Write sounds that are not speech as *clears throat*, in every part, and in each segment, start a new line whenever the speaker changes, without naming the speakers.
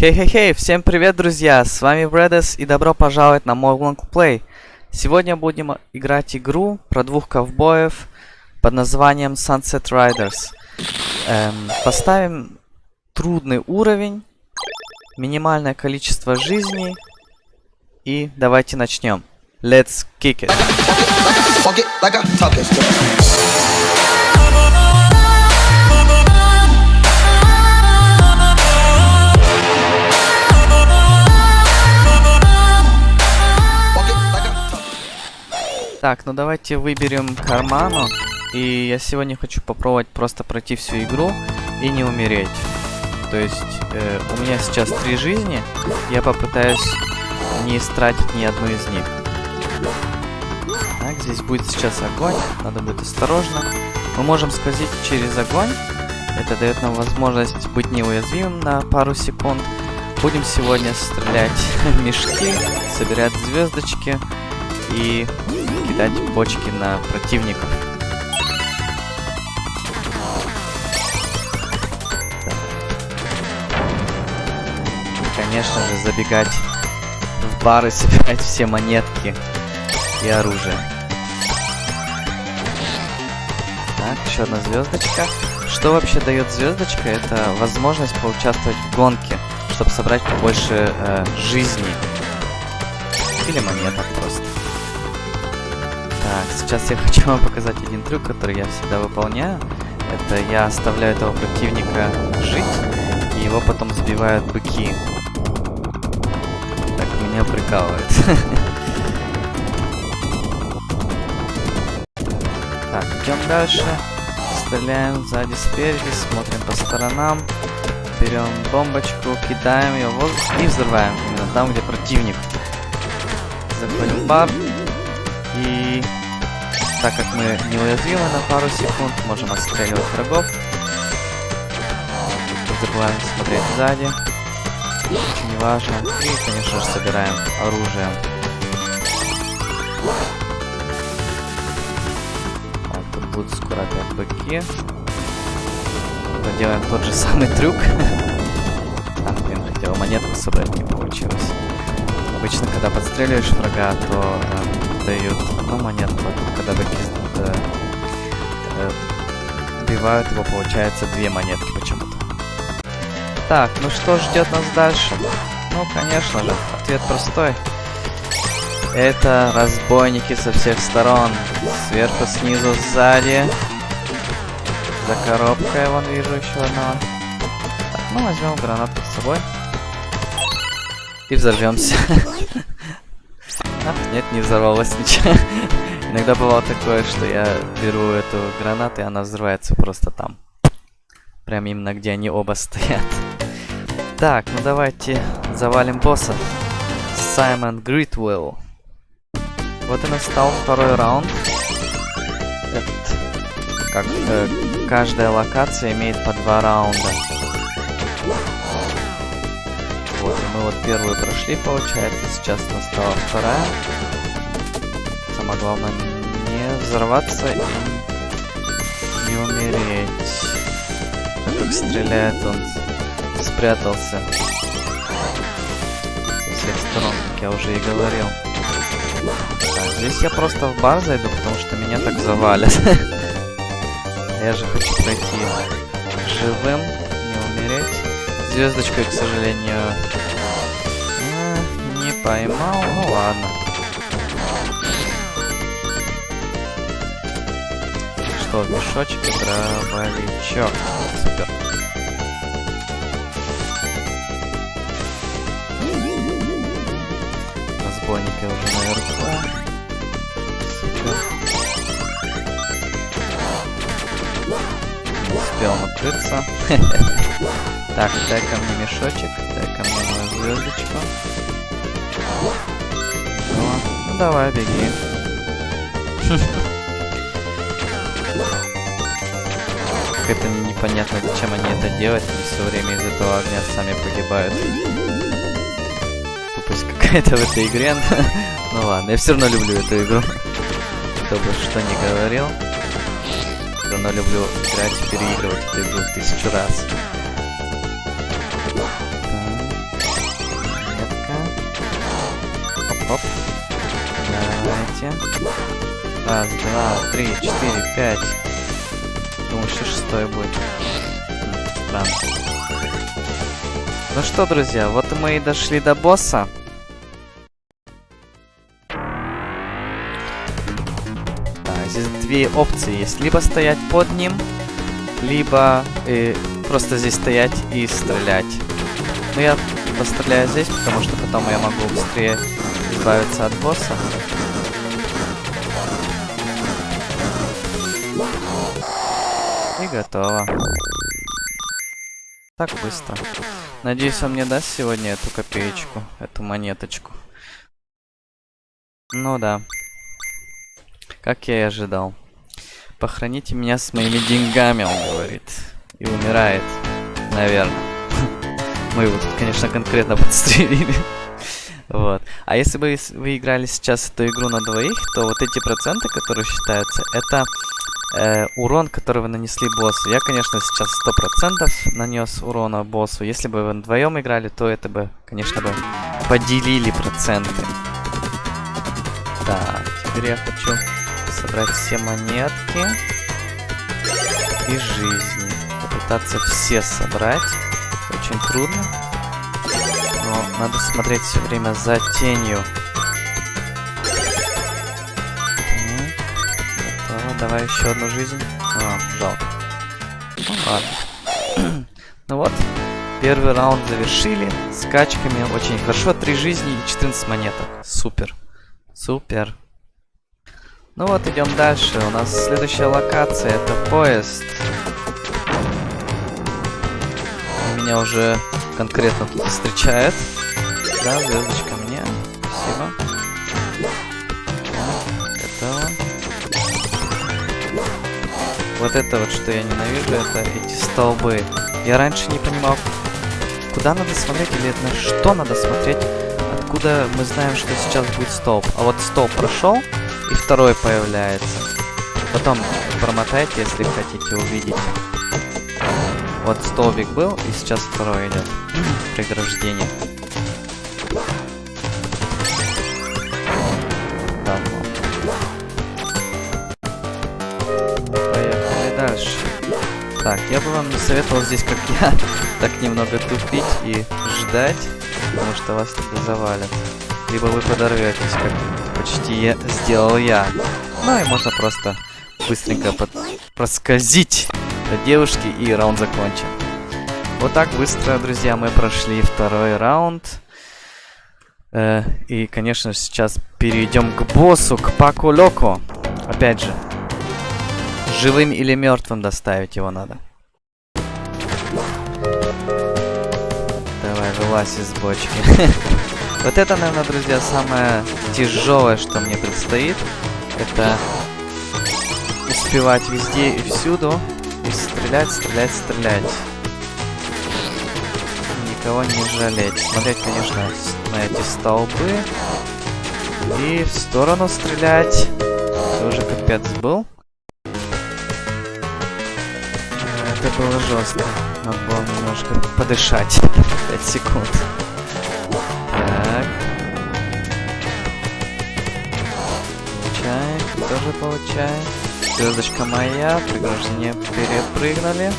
Хей-хей-хей, всем привет, друзья! С вами Брэдес и добро пожаловать на мой лонгплей. Сегодня будем играть игру про двух ковбоев под названием Sunset Riders. Эм, поставим трудный уровень, минимальное количество жизней и давайте начнем. Let's kick it! Так, ну давайте выберем карману. И я сегодня хочу попробовать просто пройти всю игру и не умереть. То есть э, у меня сейчас три жизни, я попытаюсь не истратить ни одну из них. Так, здесь будет сейчас огонь, надо быть осторожно. Мы можем скользить через огонь, это дает нам возможность быть неуязвимым на пару секунд. Будем сегодня стрелять *laughs* мешки, собирать звездочки и кидать бочки на противников. И, конечно же, забегать в бар и *laughs* собирать все монетки и оружие. Так, еще одна звездочка. Что вообще дает звездочка? Это возможность поучаствовать в гонке, чтобы собрать побольше э, жизней. Или монеток просто. Так, сейчас я *laughs* хочу вам показать один трюк, который я всегда выполняю. Это я оставляю этого противника жить, и его потом сбивают быки. Так меня прикалывает. *laughs* Так, идем дальше. Стреляем сзади, спереди, смотрим по сторонам. Берем бомбочку, кидаем ее в воздух и взрываем. Именно там, где противник. Заходим в бар. И так как мы неуязвимы на пару секунд, можем отстреливать врагов. Забываем смотреть сзади. Очень важно. И, конечно же, собираем оружие. Так, тут будут скоро опять быки. Проделаем тот же самый трюк. А, блин, хотел монетку собрать, не получилось. Обычно, когда подстреливаешь врага, то э, дают одну монетку, а тут, когда быки э, э, убивают его, получается две монетки почему-то. Так, ну что ждет нас дальше? Ну, конечно же, ответ простой. Это разбойники со всех сторон. Сверху, снизу, сзади. За коробкой вон вижу еще одного. Так, ну возьмем гранату с собой. И взорвемся. *laughs* Ах, нет, не взорвалось ничего. *laughs* Иногда бывало такое, что я беру эту гранату, и она взрывается просто там. Прям именно где они оба *laughs* стоят. Так, ну давайте завалим босса. Саймон Гритвелл. Вот и настал второй раунд. Этот, как э, каждая локация имеет по два раунда. Вот, мы вот первую прошли, получается. Сейчас настала вторая. Самое главное не взорваться и не умереть. Как стреляет он, спрятался со всех сторон, как я уже и говорил. Так, здесь я просто в бар зайду, потому что меня так завалят. *laughs* Я же хочу пройти живым, не умереть. Звездочкой, к сожалению, не поймал. Ну ладно. Что, мешочек и дробовичок. Супер. Разбойники уже наверху. Супер. Не успел накрыться. *laughs* Так, дай ко мне мешочек, дай ко мне мою звездочку. Ну, ну давай, беги. *laughs* Как это непонятно, зачем они это делают, они все время из этого огня сами погибают. Тупость какая-то в этой игре. *laughs* ну ладно, я все равно люблю эту игру. Кто бы что ни говорил. Все равно люблю играть и переигрывать эту игру тысячу раз. Оп. Давайте. Раз, два, три, четыре, пять. Думаю, еще шестой будет. Странно. Ну что, друзья, вот мы и дошли до босса. Да, здесь две опции есть. Либо стоять под ним, либо э, просто здесь стоять и стрелять. Ну, я постреляю здесь, потому что потом я могу быстрее избавиться от босса. И готово. Так быстро. Надеюсь, он мне даст сегодня эту копеечку, эту монеточку. Ну да. Как я и ожидал. Похороните меня с моими деньгами, он говорит. И умирает. Наверное. *laughs* Мы его тут, конечно, конкретно *laughs* подстрелили. А если бы вы играли сейчас эту игру на двоих, то вот эти проценты, которые считаются, это э, урон, который вы нанесли боссу. Я, конечно, сейчас 100% нанес урона боссу. Если бы вы вдвоем играли, то это бы, конечно, бы поделили проценты. Так, теперь я хочу собрать все монетки и жизни. Попытаться все собрать. Очень трудно. Надо смотреть все время за тенью. Готово. Давай еще одну жизнь. А, жалко. Ну ладно. *clears throat* ну вот, первый раунд завершили. С качками очень хорошо. Три жизни и 14 монеток. Супер. Супер. Ну вот, идем дальше. У нас следующая локация это поезд. Меня уже конкретно тут встречает. Да, звездочка мне. Спасибо. Готово. Вот это вот, что я ненавижу, это эти столбы. Я раньше не понимал, куда надо смотреть или на что надо смотреть, откуда мы знаем, что сейчас будет столб. А вот столб прошел, и второй появляется. Потом промотайте, если хотите увидеть. Вот столбик был, и сейчас второй идет. Преграждение. Так, я бы вам не советовал здесь, как я, *laughs* так немного тупить и ждать, потому что вас тогда завалят. Либо вы подорветесь, как почти я сделал я. Ну и можно просто быстренько под... проскользить до девушки и раунд закончен. Вот так быстро, друзья, мы прошли второй раунд. Э, и, конечно, сейчас перейдем к боссу, к Паку Локо. Опять же, живым или мертвым доставить его надо. Давай, вылазь из бочки. *laughs* Вот это, наверное, друзья, самое тяжелое, что мне предстоит. Это успевать везде и всюду. И стрелять, стрелять, стрелять. Никого не жалеть. Смотреть, конечно, на эти столбы. И в сторону стрелять. Это уже капец был. Было жестко. Надо было немножко подышать. 5 секунд. Так. Получаем. Тоже получаем. Звездочка моя. Приграждение перепрыгнули.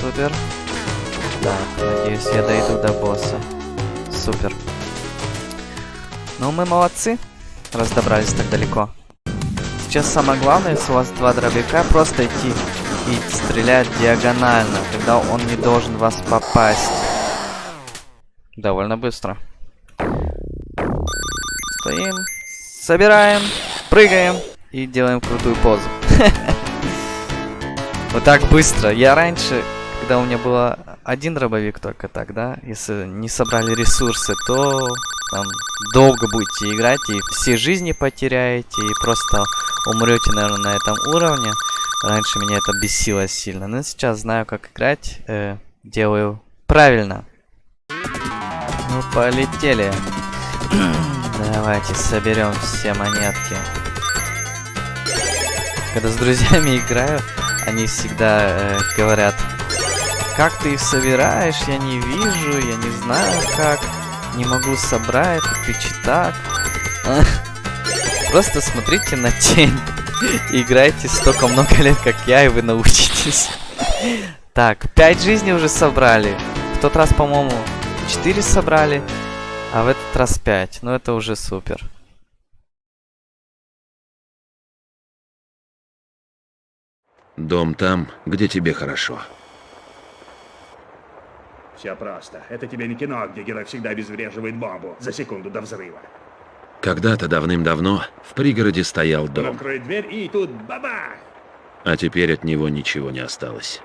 Супер. Так, надеюсь, я дойду до босса. Супер. Ну, мы молодцы, раз добрались так далеко. Сейчас самое главное, если у вас два дробяка, просто идти и стрелять диагонально. Тогда он не должен вас попасть. Довольно быстро. Стоим, собираем, прыгаем и делаем крутую позу. *laughs* Вот так быстро. Я раньше, когда у меня было один дробовик только так, да, если не собрали ресурсы, то там долго будете играть и все жизни потеряете и просто умрете, наверное, на этом уровне. Раньше меня это бесило сильно, но сейчас знаю, как играть, э, делаю правильно. Ну, полетели. *clears throat* Давайте соберем все монетки. Когда с друзьями играю, они всегда э, говорят, как ты их собираешь, я не вижу, я не знаю как. Не могу собрать, Twitch и так. А, Просто смотрите на тень. Играйте столько много лет, как я, и вы научитесь. Так, 5 жизней уже собрали. В тот раз, по-моему, 4 собрали, а в этот раз 5. Ну это уже супер.
Дом там, где тебе хорошо.
Все просто. Это тебе не кино, где герой всегда обезвреживает бомбу за секунду до взрыва.
Когда-то давным-давно в пригороде стоял дом,
откроет дверь и тут бабах!
а теперь от него ничего не осталось.